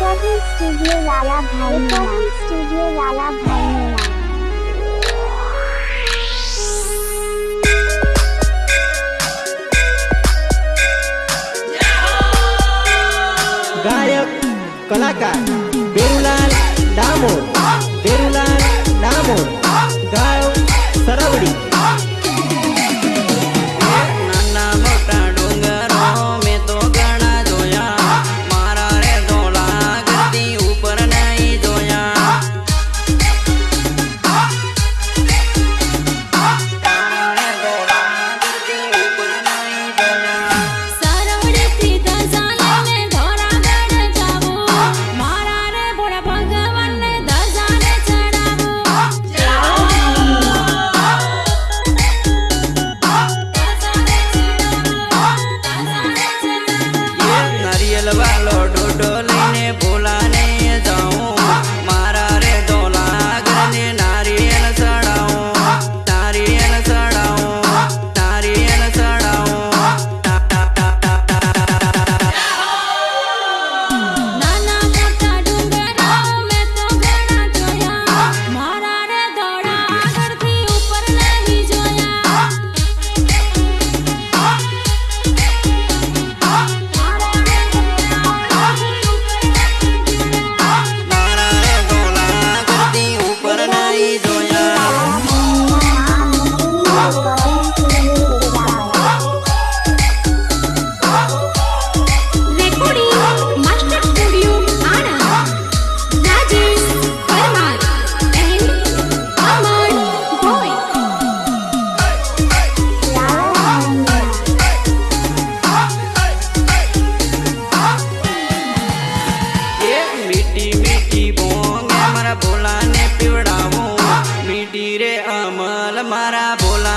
Recording Studio Lala Bhai Recording Studio Lala Bhai गायक कलाकार बेरुलाल दामोर बेरुलाल दामोर ડોલીને ભૂલાને टीरे अमल मारा बोला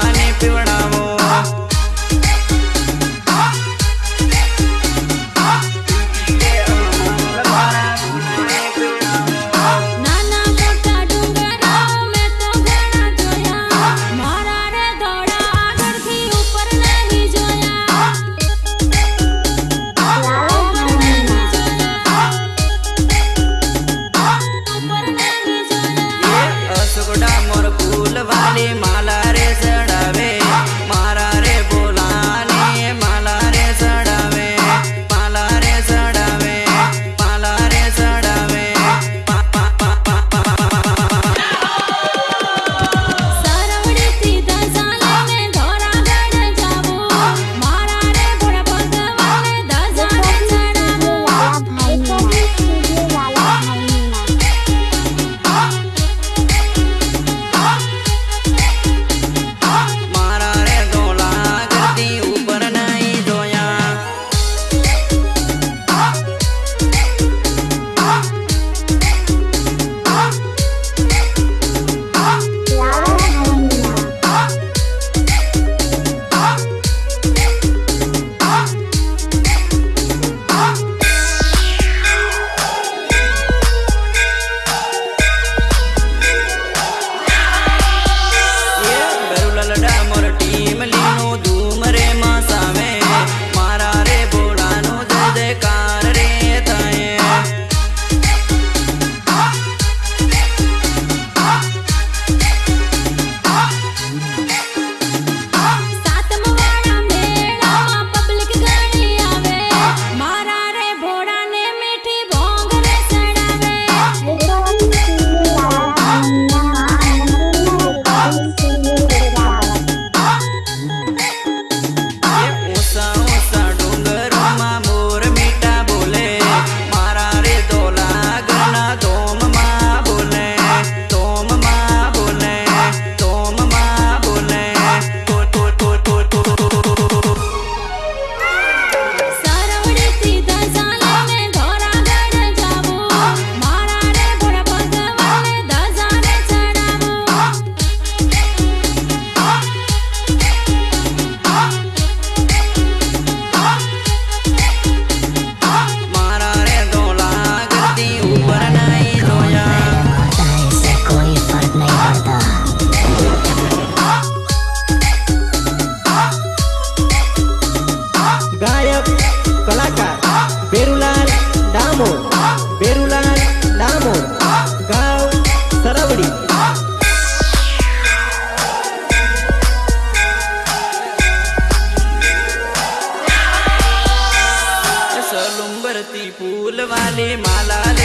ફૂલવાલી માલા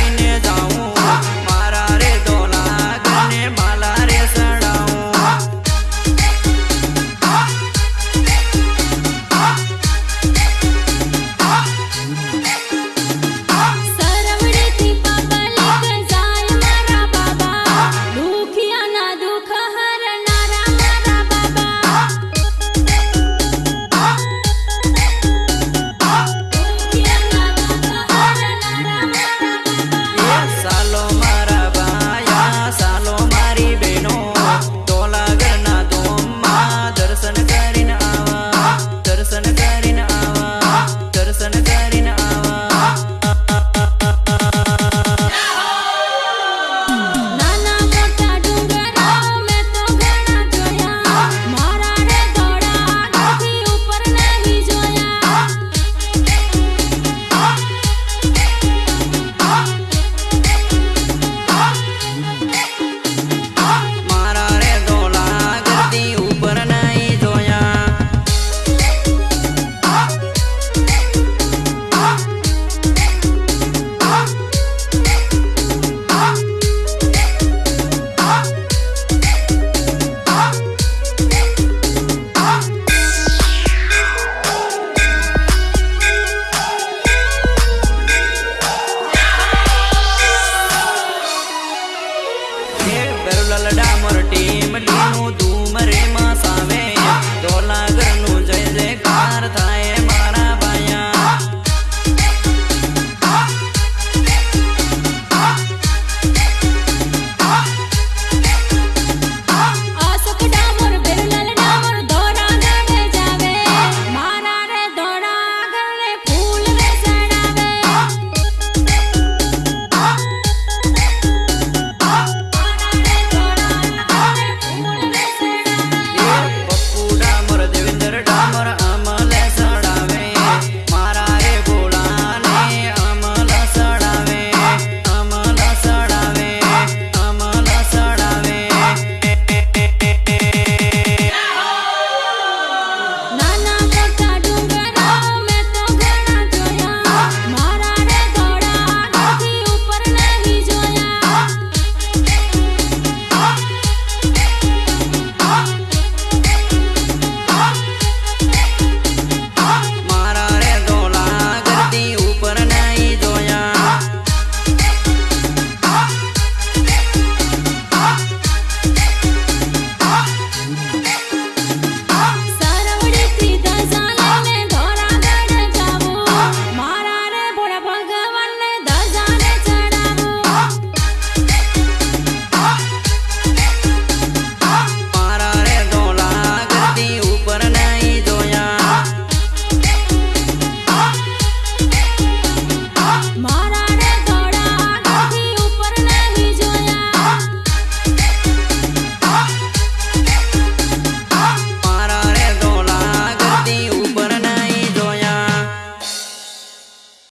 ટીમ લીનું તું મરે માં સામે